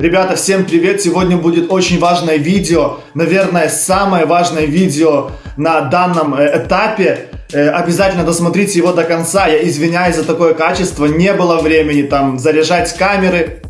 Ребята, всем привет! Сегодня будет очень важное видео, наверное, самое важное видео на данном э, этапе. Э, обязательно досмотрите его до конца. Я извиняюсь за такое качество, не было времени там заряжать камеры,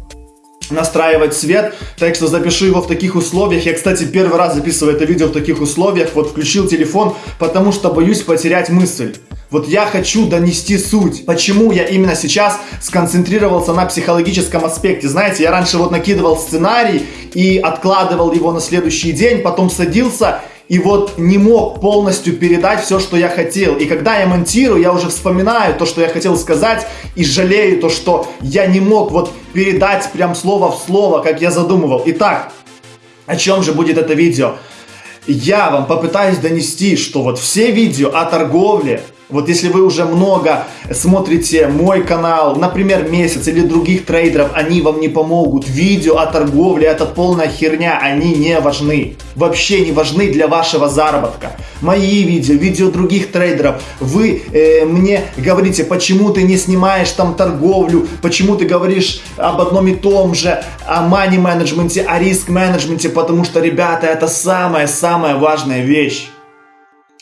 настраивать свет, так что запишу его в таких условиях. Я, кстати, первый раз записываю это видео в таких условиях. Вот включил телефон, потому что боюсь потерять мысль. Вот я хочу донести суть. Почему я именно сейчас сконцентрировался на психологическом аспекте. Знаете, я раньше вот накидывал сценарий и откладывал его на следующий день, потом садился и вот не мог полностью передать все, что я хотел. И когда я монтирую, я уже вспоминаю то, что я хотел сказать, и жалею то, что я не мог вот передать прям слово в слово, как я задумывал. Итак, о чем же будет это видео? Я вам попытаюсь донести, что вот все видео о торговле, вот если вы уже много смотрите мой канал, например, месяц или других трейдеров, они вам не помогут. Видео о торговле это полная херня, они не важны. Вообще не важны для вашего заработка. Мои видео, видео других трейдеров. Вы э, мне говорите, почему ты не снимаешь там торговлю, почему ты говоришь об одном и том же, о money менеджменте, о риск менеджменте, потому что, ребята, это самая-самая важная вещь.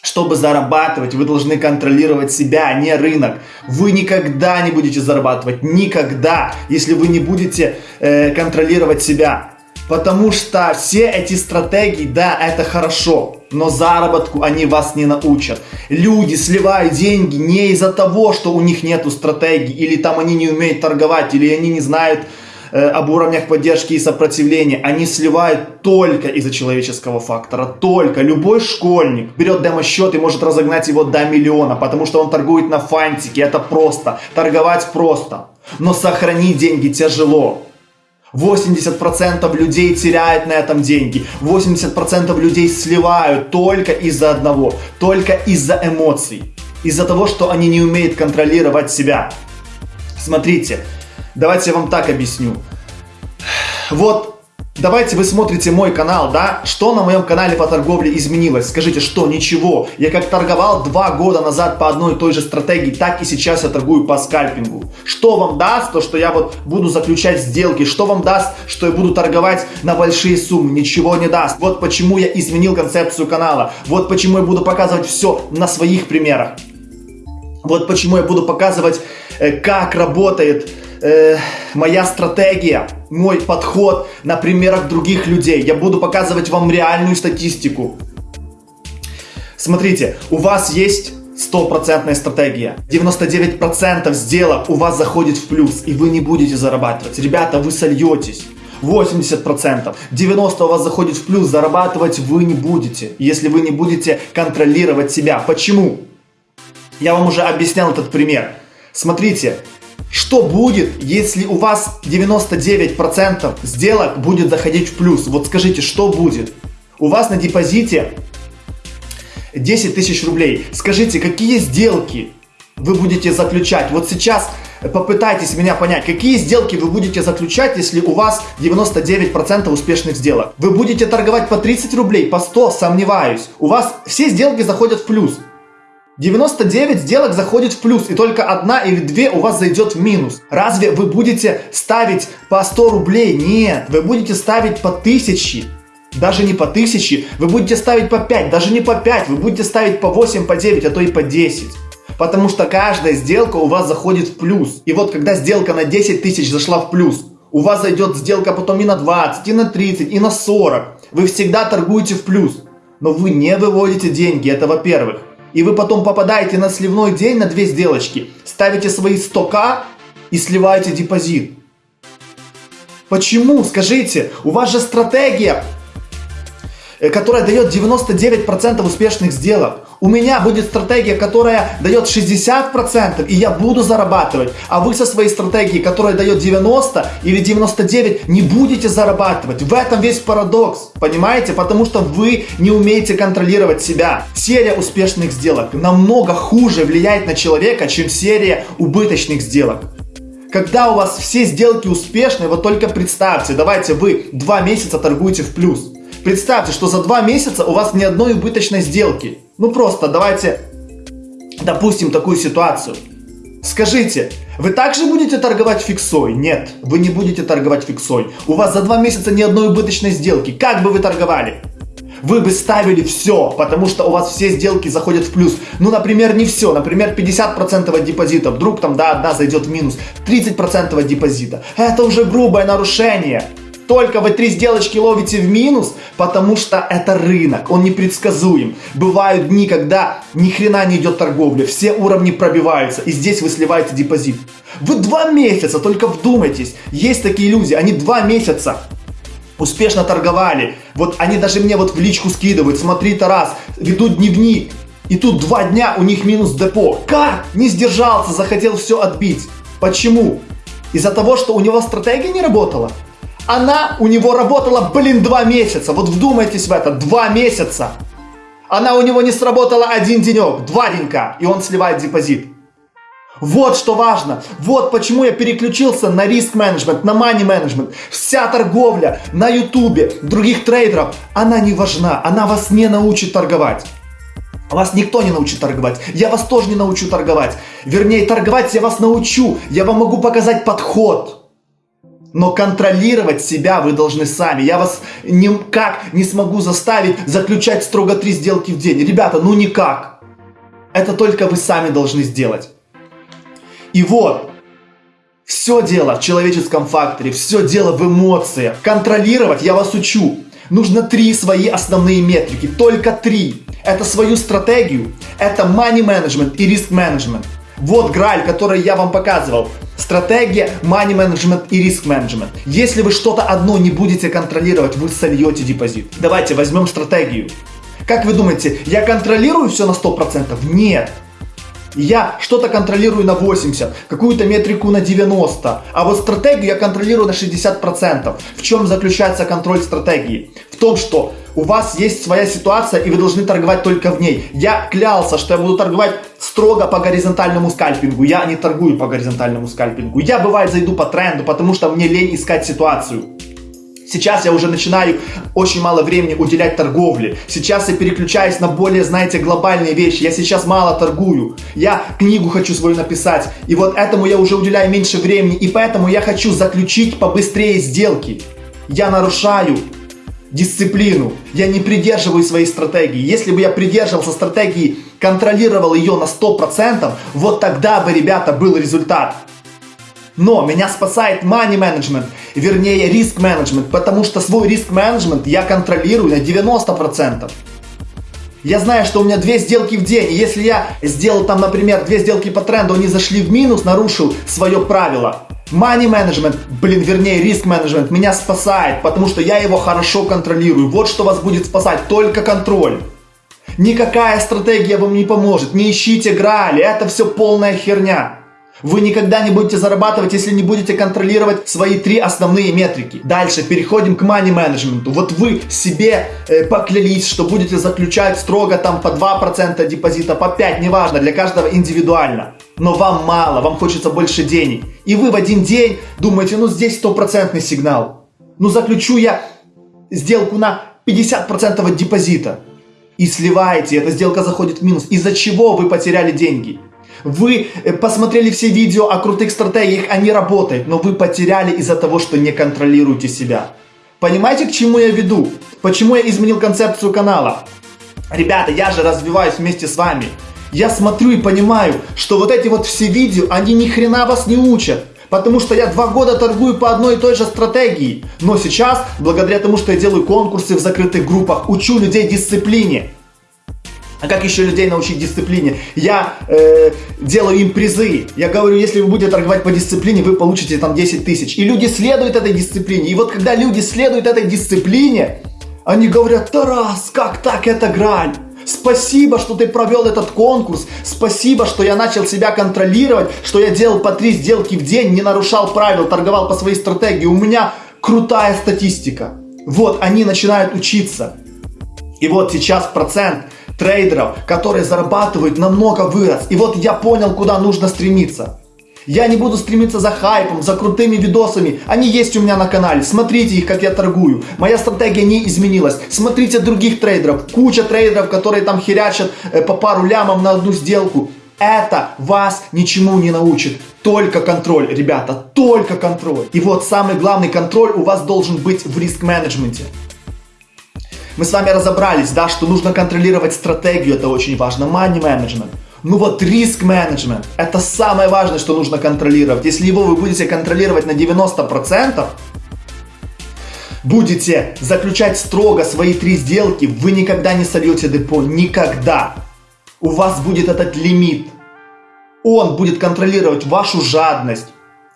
Чтобы зарабатывать, вы должны контролировать себя, а не рынок. Вы никогда не будете зарабатывать, никогда, если вы не будете э, контролировать себя. Потому что все эти стратегии, да, это хорошо, но заработку они вас не научат. Люди сливают деньги не из-за того, что у них нету стратегии, или там они не умеют торговать, или они не знают об уровнях поддержки и сопротивления, они сливают только из-за человеческого фактора, только. Любой школьник берет демо-счет и может разогнать его до миллиона, потому что он торгует на фантике, это просто, торговать просто. Но сохранить деньги тяжело. 80% людей теряют на этом деньги. 80% людей сливают только из-за одного, только из-за эмоций. Из-за того, что они не умеют контролировать себя. Смотрите, Давайте я вам так объясню. Вот, давайте вы смотрите мой канал, да? Что на моем канале по торговле изменилось? Скажите, что? Ничего. Я как торговал два года назад по одной и той же стратегии, так и сейчас я торгую по скальпингу. Что вам даст то, что я вот буду заключать сделки? Что вам даст, что я буду торговать на большие суммы? Ничего не даст. Вот почему я изменил концепцию канала. Вот почему я буду показывать все на своих примерах. Вот почему я буду показывать, э, как работает э, моя стратегия, мой подход на примерах других людей. Я буду показывать вам реальную статистику. Смотрите, у вас есть стопроцентная стратегия. 99% сделок у вас заходит в плюс, и вы не будете зарабатывать. Ребята, вы сольетесь. 80%, 90% у вас заходит в плюс, зарабатывать вы не будете, если вы не будете контролировать себя. Почему? Я вам уже объяснял этот пример. Смотрите, что будет, если у вас 99% сделок будет заходить в плюс? Вот скажите, что будет? У вас на депозите 10 тысяч рублей. Скажите, какие сделки вы будете заключать? Вот сейчас попытайтесь меня понять, какие сделки вы будете заключать, если у вас 99% успешных сделок. Вы будете торговать по 30 рублей, по 100, сомневаюсь. У вас все сделки заходят в плюс. 99 сделок заходит в плюс, и только одна или две у вас зайдет в минус. Разве вы будете ставить по 100 рублей? Нет, вы будете ставить по 1000. Даже не по 1000, вы будете ставить по 5, даже не по 5, вы будете ставить по 8, по 9, а то и по 10. Потому что каждая сделка у вас заходит в плюс. И вот когда сделка на 10 тысяч зашла в плюс, у вас зайдет сделка потом и на 20, и на 30, и на 40. Вы всегда торгуете в плюс. Но вы не выводите деньги, это во-первых и вы потом попадаете на сливной день на две сделочки, ставите свои 100к и сливаете депозит. Почему? Скажите, у вас же стратегия Э, которая дает 99% успешных сделок. У меня будет стратегия, которая дает 60%, и я буду зарабатывать. А вы со своей стратегией, которая дает 90 или 99, не будете зарабатывать. В этом весь парадокс, понимаете? Потому что вы не умеете контролировать себя. Серия успешных сделок намного хуже влияет на человека, чем серия убыточных сделок. Когда у вас все сделки успешные, вот только представьте, давайте вы два месяца торгуете в плюс. Представьте, что за два месяца у вас ни одной убыточной сделки. Ну просто давайте допустим такую ситуацию. Скажите, вы также будете торговать фиксой? Нет, вы не будете торговать фиксой. У вас за два месяца ни одной убыточной сделки. Как бы вы торговали? Вы бы ставили все, потому что у вас все сделки заходят в плюс. Ну, например, не все. Например, 50% от депозита. Вдруг там, да, одна зайдет в минус. 30% от депозита. Это уже грубое нарушение только вы три сделочки ловите в минус, потому что это рынок, он непредсказуем. Бывают дни, когда ни хрена не идет торговля, все уровни пробиваются, и здесь вы сливаете депозит. Вы два месяца, только вдумайтесь, есть такие люди, они два месяца успешно торговали. Вот они даже мне вот в личку скидывают, смотри, Тарас, ведут дневник, и тут два дня у них минус депо. Как? Не сдержался, захотел все отбить. Почему? Из-за того, что у него стратегия не работала? Она у него работала, блин, два месяца. Вот вдумайтесь в это, два месяца. Она у него не сработала один денек, два денька, и он сливает депозит. Вот что важно. Вот почему я переключился на риск менеджмент, на money менеджмент. Вся торговля на ютубе, других трейдеров, она не важна. Она вас не научит торговать. Вас никто не научит торговать. Я вас тоже не научу торговать. Вернее, торговать я вас научу. Я вам могу показать подход. Но контролировать себя вы должны сами. Я вас никак не смогу заставить заключать строго три сделки в день. Ребята, ну никак. Это только вы сами должны сделать. И вот, все дело в человеческом факторе, все дело в эмоциях. Контролировать я вас учу. Нужно три свои основные метрики, только три. Это свою стратегию, это money management и риск management. Вот граль, который я вам показывал. Стратегия, money management и риск менеджмент. Если вы что-то одно не будете контролировать, вы сольете депозит. Давайте возьмем стратегию. Как вы думаете, я контролирую все на 100%? Нет. Я что-то контролирую на 80, какую-то метрику на 90, а вот стратегию я контролирую на 60%. В чем заключается контроль стратегии? В том, что у вас есть своя ситуация, и вы должны торговать только в ней. Я клялся, что я буду торговать строго по горизонтальному скальпингу. Я не торгую по горизонтальному скальпингу. Я бывает зайду по тренду, потому что мне лень искать ситуацию. Сейчас я уже начинаю очень мало времени уделять торговле. Сейчас я переключаюсь на более, знаете, глобальные вещи. Я сейчас мало торгую. Я книгу хочу свою написать. И вот этому я уже уделяю меньше времени. И поэтому я хочу заключить побыстрее сделки. Я нарушаю дисциплину, я не придерживаюсь своей стратегии. Если бы я придерживался стратегии, контролировал ее на 100%, вот тогда бы, ребята, был результат. Но меня спасает money management, вернее риск менеджмент, потому что свой риск менеджмент я контролирую на 90%. Я знаю, что у меня две сделки в день, и если я сделал там, например, две сделки по тренду, они зашли в минус, нарушил свое правило, Money management, блин, вернее, риск менеджмент меня спасает, потому что я его хорошо контролирую. Вот что вас будет спасать, только контроль. Никакая стратегия вам не поможет, не ищите грали, это все полная херня. Вы никогда не будете зарабатывать, если не будете контролировать свои три основные метрики. Дальше переходим к money менеджменту. Вот вы себе э, поклялись, что будете заключать строго там по 2% депозита, по 5%, неважно, для каждого индивидуально. Но вам мало, вам хочется больше денег. И вы в один день думаете, ну здесь стопроцентный сигнал. Ну заключу я сделку на 50% от депозита. И сливаете, эта сделка заходит в минус. Из-за чего вы потеряли деньги? Вы э, посмотрели все видео о крутых стратегиях, они работают, но вы потеряли из-за того, что не контролируете себя. Понимаете, к чему я веду? Почему я изменил концепцию канала? Ребята, я же развиваюсь вместе с вами. Я смотрю и понимаю, что вот эти вот все видео, они ни хрена вас не учат. Потому что я два года торгую по одной и той же стратегии. Но сейчас, благодаря тому, что я делаю конкурсы в закрытых группах, учу людей дисциплине. А как еще людей научить дисциплине? Я э, делаю им призы. Я говорю, если вы будете торговать по дисциплине, вы получите там 10 тысяч. И люди следуют этой дисциплине. И вот когда люди следуют этой дисциплине, они говорят, Тарас, как так, это грань. Спасибо, что ты провел этот конкурс. Спасибо, что я начал себя контролировать, что я делал по три сделки в день, не нарушал правил, торговал по своей стратегии. У меня крутая статистика. Вот, они начинают учиться. И вот сейчас процент трейдеров, которые зарабатывают, намного вырос. И вот я понял, куда нужно стремиться. Я не буду стремиться за хайпом, за крутыми видосами. Они есть у меня на канале. Смотрите их, как я торгую. Моя стратегия не изменилась. Смотрите других трейдеров. Куча трейдеров, которые там херячат э, по пару лямов на одну сделку. Это вас ничему не научит. Только контроль, ребята, только контроль. И вот самый главный контроль у вас должен быть в риск-менеджменте. Мы с вами разобрались, да, что нужно контролировать стратегию, это очень важно, money management. Ну вот риск менеджмент, это самое важное, что нужно контролировать. Если его вы будете контролировать на 90%, будете заключать строго свои три сделки, вы никогда не сольете депо, никогда. У вас будет этот лимит. Он будет контролировать вашу жадность.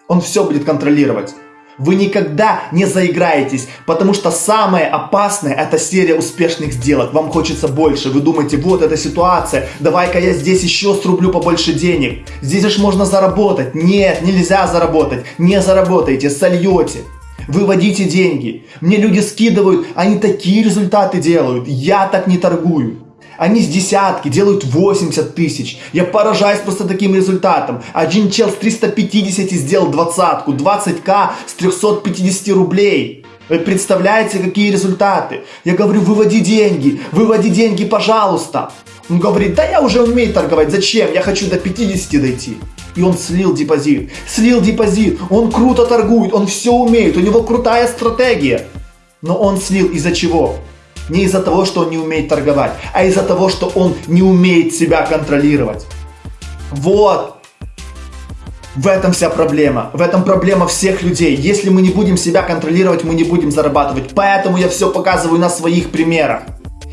Он все будет контролировать. Вы никогда не заиграетесь, потому что самое опасное это серия успешных сделок. Вам хочется больше. Вы думаете, вот эта ситуация, давай-ка я здесь еще срублю побольше денег. Здесь же можно заработать. Нет, нельзя заработать. Не заработаете, сольете. Выводите деньги. Мне люди скидывают, они такие результаты делают. Я так не торгую. Они с десятки делают 80 тысяч. Я поражаюсь просто таким результатом. Один чел с 350 сделал двадцатку, 20к с 350 рублей. Вы представляете, какие результаты? Я говорю, выводи деньги, выводи деньги, пожалуйста. Он говорит, да я уже умею торговать, зачем? Я хочу до 50 дойти. И он слил депозит. Слил депозит. Он круто торгует, он все умеет, у него крутая стратегия. Но он слил из-за чего? Не из-за того, что он не умеет торговать, а из-за того, что он не умеет себя контролировать. Вот. В этом вся проблема. В этом проблема всех людей. Если мы не будем себя контролировать, мы не будем зарабатывать. Поэтому я все показываю на своих примерах.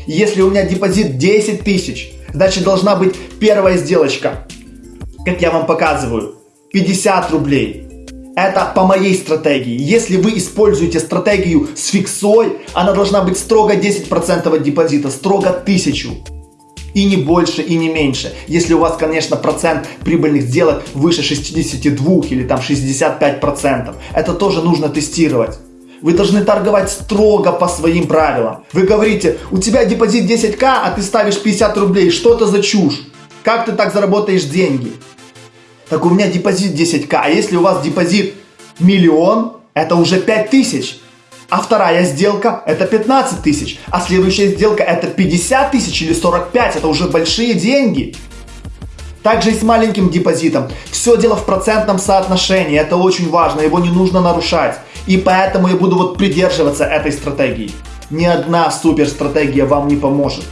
Если у меня депозит 10 тысяч, значит должна быть первая сделочка. Как я вам показываю. 50 рублей. Это по моей стратегии. Если вы используете стратегию с фиксой, она должна быть строго 10% от депозита, строго 1000. И не больше, и не меньше. Если у вас, конечно, процент прибыльных сделок выше 62 или там 65%. Это тоже нужно тестировать. Вы должны торговать строго по своим правилам. Вы говорите, у тебя депозит 10к, а ты ставишь 50 рублей. Что это за чушь? Как ты так заработаешь деньги? Так у меня депозит 10к, а если у вас депозит миллион, это уже 5000. А вторая сделка это 15 тысяч. А следующая сделка это 50 тысяч или 45. Это уже большие деньги. Также и с маленьким депозитом. Все дело в процентном соотношении. Это очень важно. Его не нужно нарушать. И поэтому я буду вот придерживаться этой стратегии. Ни одна супер стратегия вам не поможет.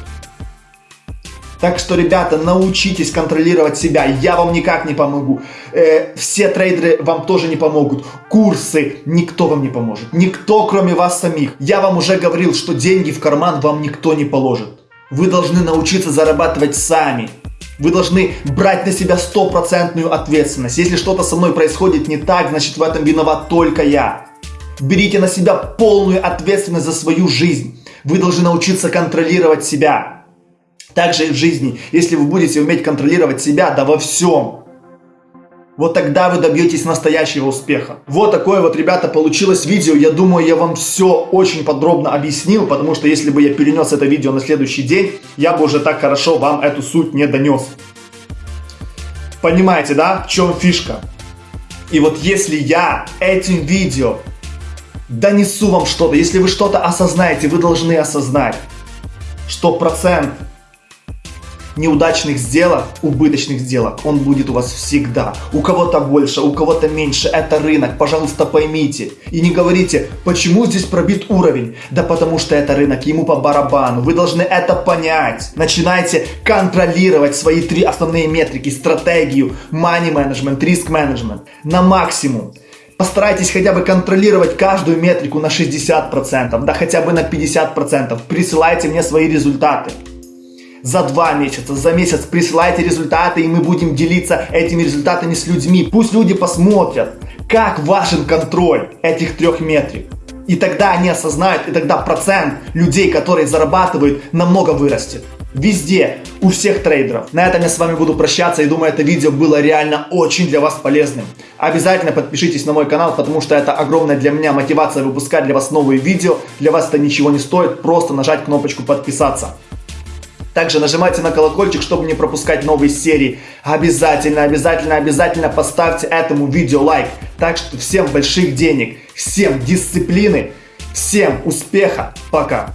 Так что, ребята, научитесь контролировать себя. Я вам никак не помогу. Э, все трейдеры вам тоже не помогут. Курсы никто вам не поможет. Никто, кроме вас самих. Я вам уже говорил, что деньги в карман вам никто не положит. Вы должны научиться зарабатывать сами. Вы должны брать на себя стопроцентную ответственность. Если что-то со мной происходит не так, значит в этом виноват только я. Берите на себя полную ответственность за свою жизнь. Вы должны научиться контролировать себя. Также и в жизни, если вы будете уметь контролировать себя, да во всем, вот тогда вы добьетесь настоящего успеха. Вот такое вот, ребята, получилось видео. Я думаю, я вам все очень подробно объяснил, потому что если бы я перенес это видео на следующий день, я бы уже так хорошо вам эту суть не донес. Понимаете, да, в чем фишка? И вот если я этим видео донесу вам что-то, если вы что-то осознаете, вы должны осознать, что процент неудачных сделок, убыточных сделок, он будет у вас всегда. У кого-то больше, у кого-то меньше. Это рынок, пожалуйста, поймите. И не говорите, почему здесь пробит уровень. Да потому что это рынок, ему по барабану. Вы должны это понять. Начинайте контролировать свои три основные метрики, стратегию, money management, риск management на максимум. Постарайтесь хотя бы контролировать каждую метрику на 60%, да хотя бы на 50%. Присылайте мне свои результаты за два месяца, за месяц присылайте результаты, и мы будем делиться этими результатами с людьми. Пусть люди посмотрят, как важен контроль этих трех метрик. И тогда они осознают, и тогда процент людей, которые зарабатывают, намного вырастет. Везде, у всех трейдеров. На этом я с вами буду прощаться и думаю, это видео было реально очень для вас полезным. Обязательно подпишитесь на мой канал, потому что это огромная для меня мотивация выпускать для вас новые видео. Для вас это ничего не стоит, просто нажать кнопочку подписаться. Также нажимайте на колокольчик, чтобы не пропускать новые серии. Обязательно, обязательно, обязательно поставьте этому видео лайк. Так что всем больших денег, всем дисциплины, всем успеха. Пока.